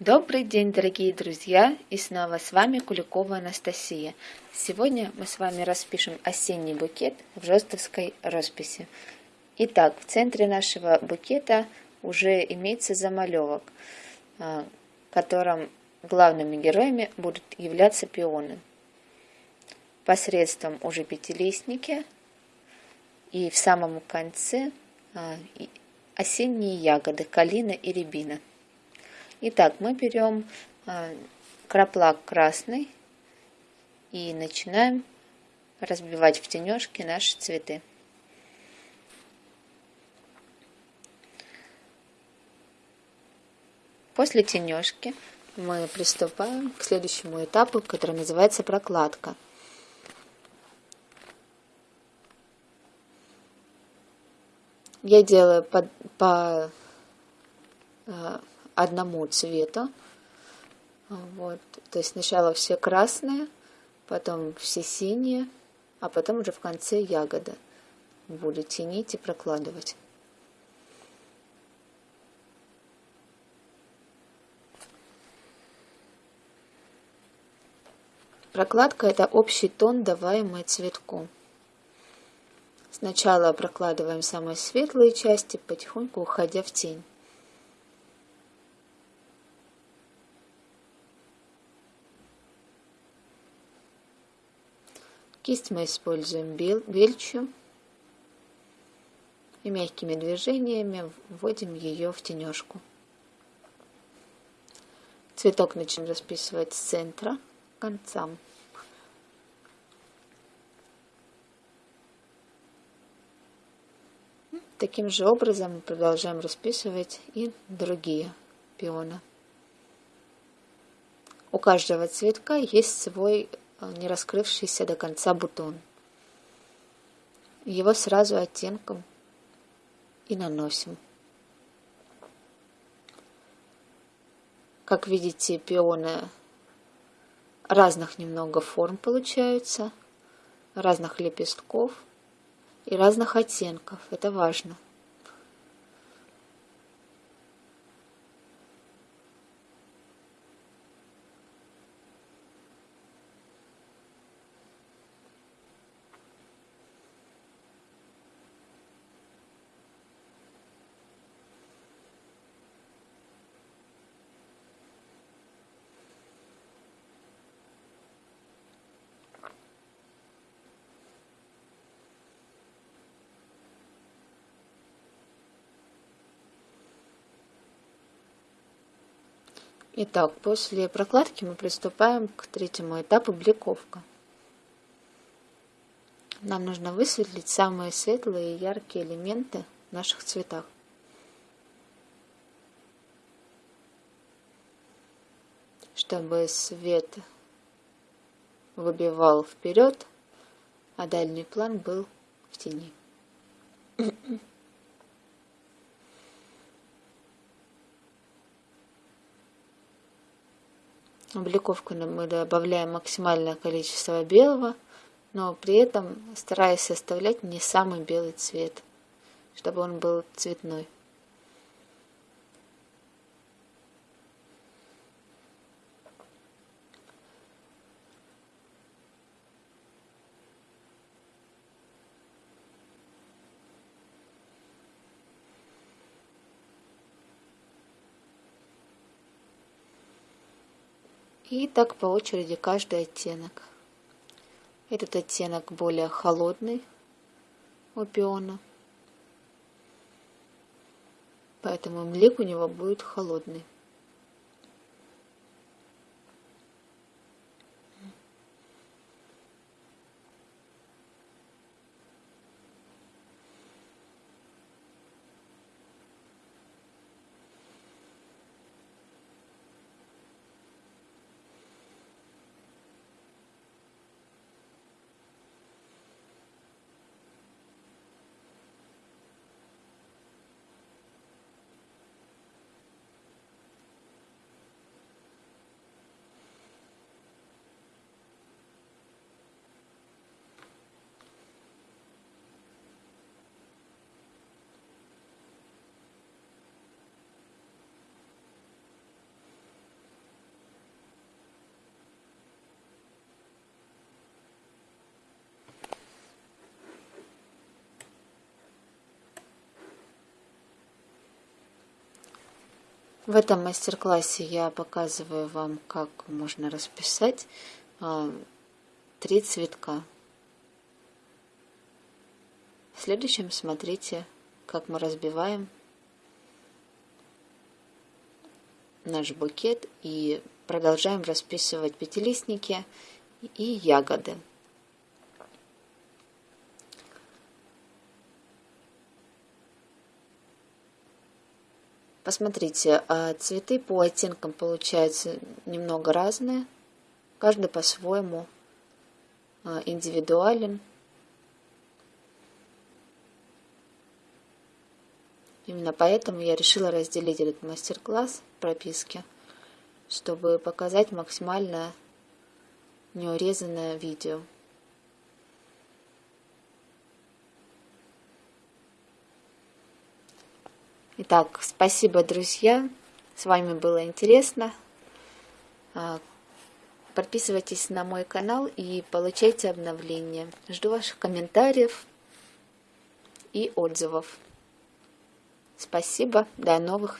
Добрый день, дорогие друзья! И снова с вами Куликова Анастасия. Сегодня мы с вами распишем осенний букет в жестовской росписи. Итак, в центре нашего букета уже имеется замалевок, а, которым главными героями будут являться пионы. Посредством уже пятилистники и в самом конце а, осенние ягоды, калина и рябина – Итак, мы берем а, краплак красный и начинаем разбивать в тенежке наши цветы. После тенежки мы приступаем к следующему этапу, который называется прокладка. Я делаю по, по а, одному цвету. Вот. То есть сначала все красные, потом все синие, а потом уже в конце ягоды. Буду тенить и прокладывать. Прокладка – это общий тон, даваемый цветку. Сначала прокладываем самые светлые части, потихоньку уходя в тень. Кисть мы используем бел, бельчью и мягкими движениями вводим ее в тенежку. Цветок начнем расписывать с центра к концам. Таким же образом мы продолжаем расписывать и другие пионы. У каждого цветка есть свой не раскрывшийся до конца бутон. Его сразу оттенком и наносим. Как видите, пионы разных немного форм получаются, разных лепестков и разных оттенков. Это важно. Итак, после прокладки мы приступаем к третьему этапу бликовка. Нам нужно высветлить самые светлые и яркие элементы в наших цветах. Чтобы свет выбивал вперед, а дальний план был в тени. Обликовку мы добавляем максимальное количество белого, но при этом стараясь оставлять не самый белый цвет, чтобы он был цветной. И так по очереди каждый оттенок. Этот оттенок более холодный у пиона. Поэтому млик у него будет холодный. В этом мастер-классе я показываю вам, как можно расписать а, три цветка. В следующем смотрите, как мы разбиваем наш букет и продолжаем расписывать пятилистники и ягоды. Посмотрите, а цветы по оттенкам получаются немного разные. Каждый по-своему а, индивидуален. Именно поэтому я решила разделить этот мастер-класс прописки, чтобы показать максимально неурезанное видео. Итак, спасибо, друзья. С вами было интересно. А, подписывайтесь на мой канал и получайте обновления. Жду ваших комментариев и отзывов. Спасибо. До новых